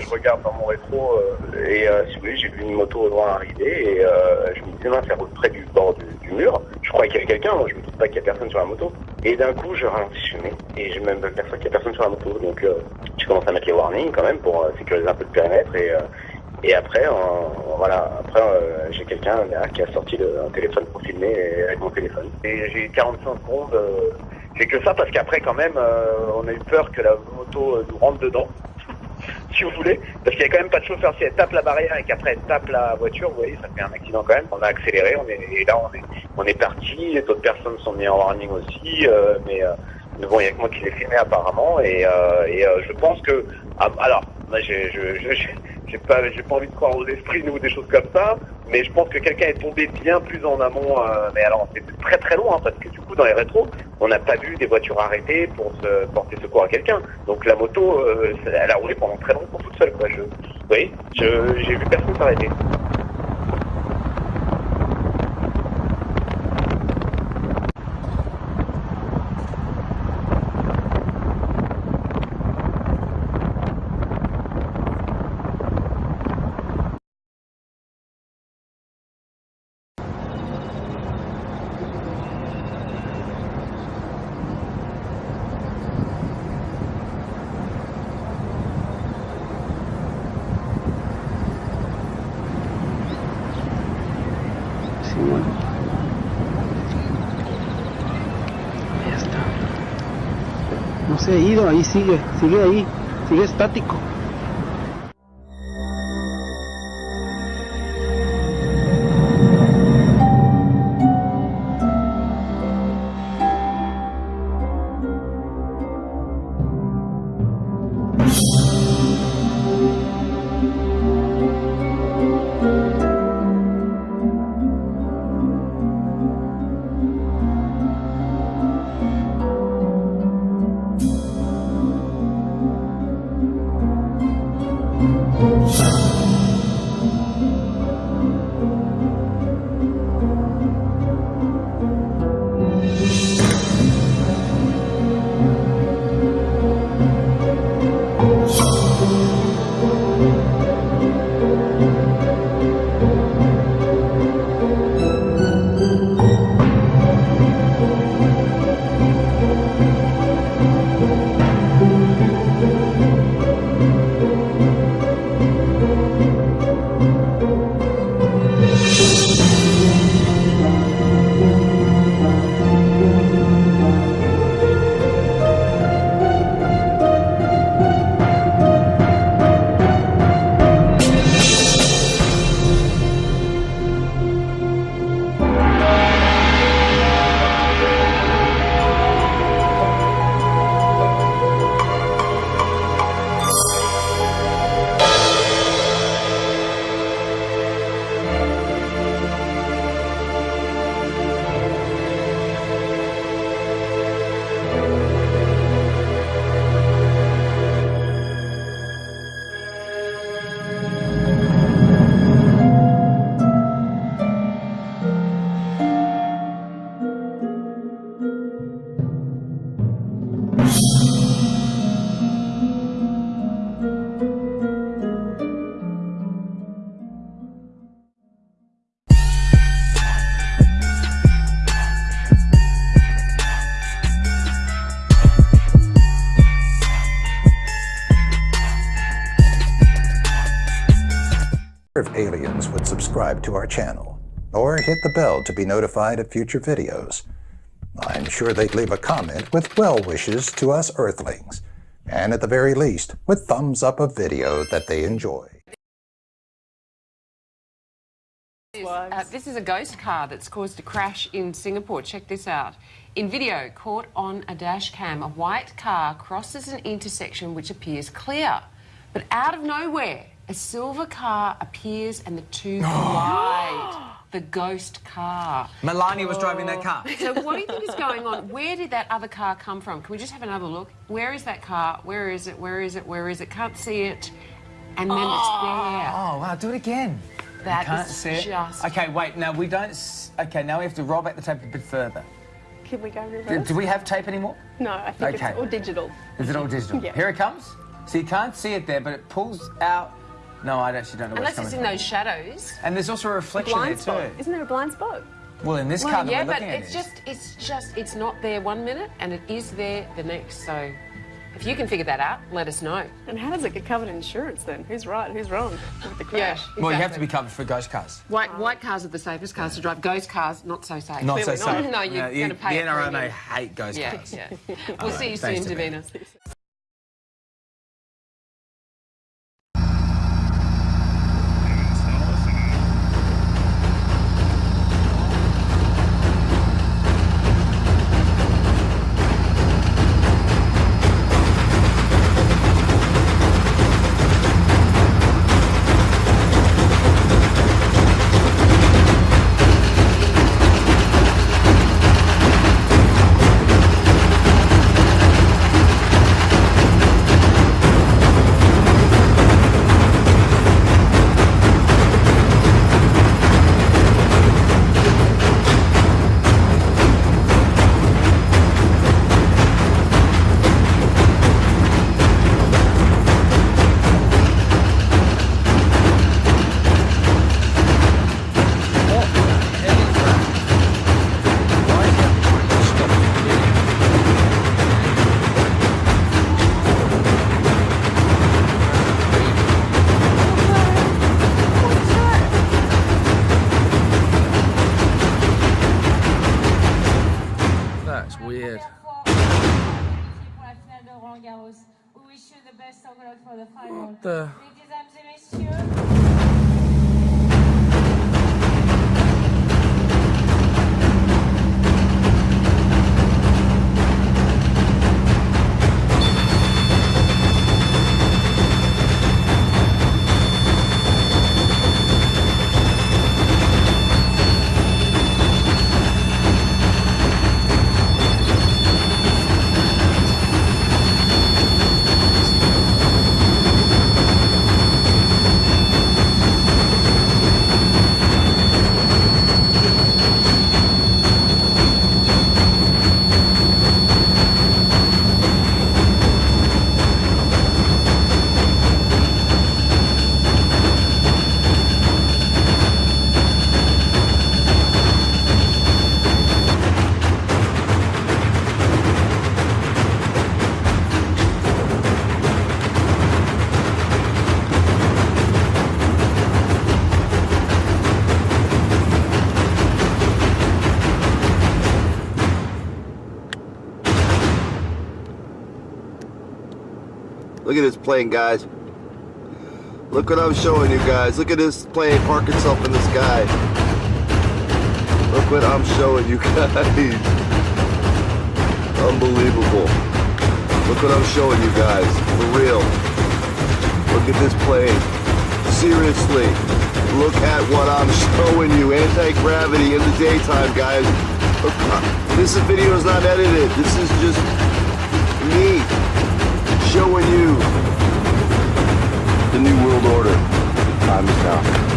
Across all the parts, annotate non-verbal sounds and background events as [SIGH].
Je regarde dans mon rétro euh, et euh, si vous voulez, j'ai vu une moto au loin arriver et euh, je me disais, mince, ça roule près du bord du, mur. Je croyais qu'il y avait quelqu'un, moi je me doute pas qu'il y a personne sur la moto. Et d'un coup, je ralentis, je et je même personne qu'il y a personne sur la moto. Donc euh, je commence à mettre les warnings quand même pour sécuriser un peu le périmètre et et après, voilà, après j'ai quelqu'un qui a sorti le, un téléphone pour filmer avec mon téléphone. Et j'ai 45 secondes. j'ai que ça parce qu'après quand même, on a eu peur que la moto nous rentre dedans. Si vous voulez, parce qu'il n'y a quand même pas de chauffeur. Si elle tape la barrière et qu'après elle tape la voiture, vous voyez, ça fait un accident quand même. On a accéléré, on est, et là on est, on est parti. D'autres personnes sont mises en warning aussi, euh, mais, euh, bon, il n'y a que moi qui l'ai filmé apparemment. Et, euh, et euh, je pense que, ah, alors, moi, je, j'ai- pas, pas envie de croire aux esprits ou des choses comme ça, mais je pense que quelqu'un est tombé bien plus en amont. euh, mais alors, c'est très très loin parce que du coup, dans les rétros, on n'a pas vu des voitures arrêtées pour porter secours à quelqu'un. Donc la moto, euh, elle a roulé pendant très longtemps toute seule. Quoi. Je, j'ai vu personne s'arrêter. Ido, ahí sigue, sigue ahí, sigue estático. Música if aliens would subscribe to our channel or hit the bell to be notified of future videos. I'm sure they'd leave a comment with well wishes to us Earthlings, and at the very least, with thumbs up a video that they enjoy. Uh, this is a ghost car that's caused a crash in Singapore. Check this out. In video, caught on a dash cam, a white car crosses an intersection which appears clear. But out of nowhere, a silver car appears and the two [GASPS] collide. the ghost car. Melania was driving that car. So what do you think is going on? Where did that other car come from? Can we just have another look? Where is that car? Where is it? Where is it? Where is it? Can't see it. And then it's [GASPS] there. Oh, wow, do it again. That Can't is see it. just Okay, wait, now we don't. S- okay, now we have to roll back the tape a bit further. Can we go Do, reverse? do we have tape anymore? No, I think Okay. it's all digital. Is it all digital? Yeah. Here it comes. So you can't see it there, but it pulls out. No, I actually don't know where Unless it's it's coming in from. those shadows. And there's also a reflection blind there spot. too. Isn't there a blind spot? Well, in this car Well, that yeah, we're but at it's is. just, it's just, it's not there one minute and it is there the next. So if you can figure that out, let us know. And how does it get covered in insurance then? Who's right? Who's wrong with the crash? Well, you have to be covered for ghost cars. White, white cars are the safest cars to drive. Ghost cars, not so safe. Not so Clearly not. safe. [LAUGHS] No, you're you- gonna pay The a NRMA premium. hate ghost Yeah, cars. yeah. [LAUGHS] We'll see you soon, thanks, Davina. Davina. Best luck for the final. the- Mesdames et messieurs, Look at this plane, guys. Look what I'm showing you guys. Look at this plane park itself in the sky. Look what I'm showing you [LAUGHS] guys. Unbelievable. Look what I'm showing you guys. For real. Look at this plane. Seriously. Look at what I'm [LAUGHS] showing you. Anti-gravity in the daytime, guys. [LAUGHS] This video is not edited. This is just me showing you the new world order. Time is now.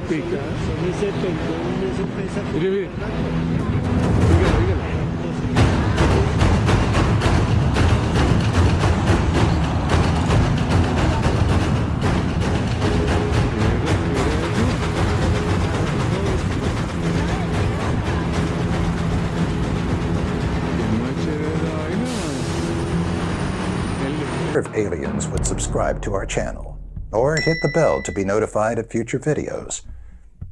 De que se vaya en pica? Son ese pendón, eso pesa Mire, mire. Dígalo, dígalo. if aliens would subscribe to our channel or hit the bell to be notified of future videos.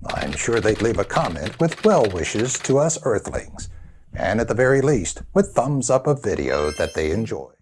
I'm sure they'd leave a comment with well wishes to us Earthlings, and at the very least, with thumbs up a video that they enjoy.